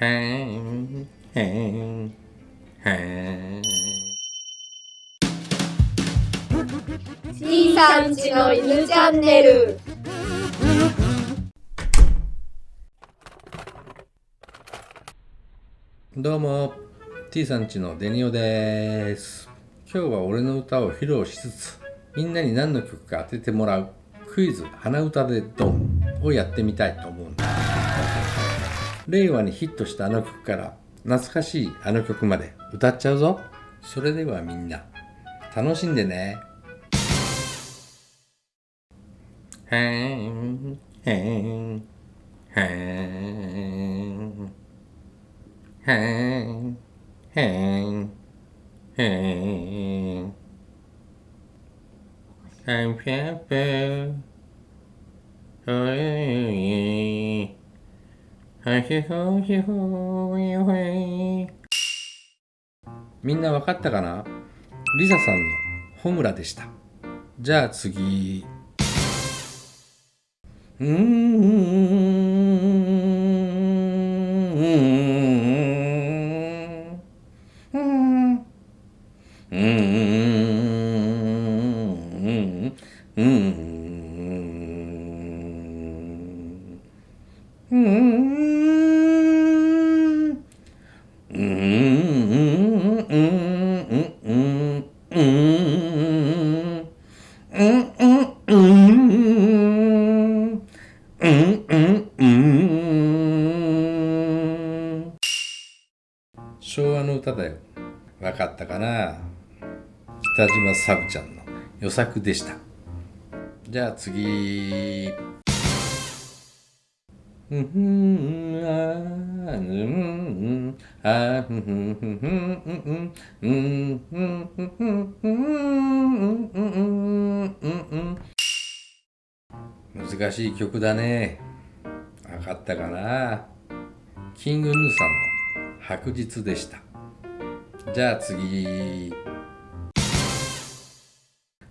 へんへんへん C さんちの犬チャンネル。どうも T さんちのデニオです。今日は俺の歌を披露しつつみんなに何の曲か当ててもらうクイズ鼻歌でドンをやってみたいと思う。令和にヒットしたあの曲から懐かしいあの曲まで歌っちゃうぞ。それではみんな楽しんでね。へんへんへんへんへんへんへんぴゃぴみんなわかったかな？リサさんのホムラでした。じゃあ次。うーんうんうん昭和の歌だよ。わかったかな北島サブちゃんの予作でした。じゃあ次。うんあうんあーふんふんふんふんうんうんうんうんうんうんうんうん難しい曲だね。わかったかな？キングヌーさんの白日でした。じゃあ次。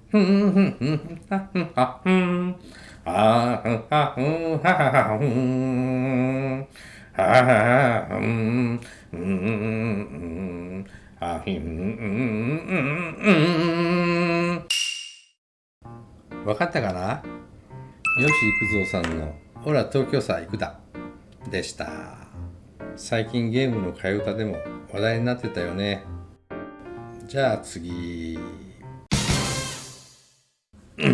ふんふんふんはふんはふん。あふんはふんははふん。ははふん。うんうんあひんうんうんわかったかな吉幾三さんの「ほら東京さ行くだ」でした。最近ゲームの替え歌でも話題になってたよね。じゃあ次。うんうんう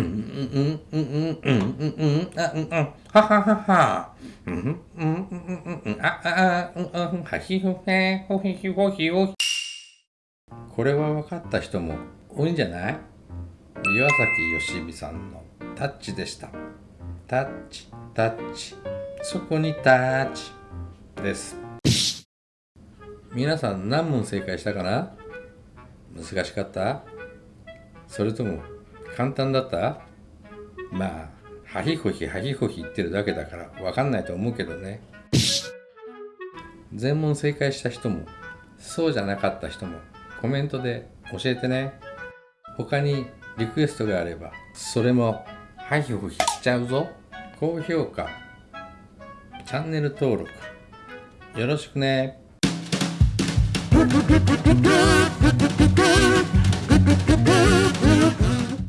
んうんうんうんうんあうんうんははははうんうんうんうんうんああうんうんはひふへほひひほひほこれは分かった人も多いんじゃない岩崎よしみさんのタッチでしたタッチタッチ。そこにタッチ。です。皆さん何問正解したかな？難しかった？それとも簡単だった？まあはひほひはひほひ言ってるだけだから分かんないと思うけどね。全問正解した人もそうじゃなかった人もコメントで教えてね。他にリクエストがあればそれもはいひほひしちゃうぞ。高評価。チャンネル登録。よろしくね。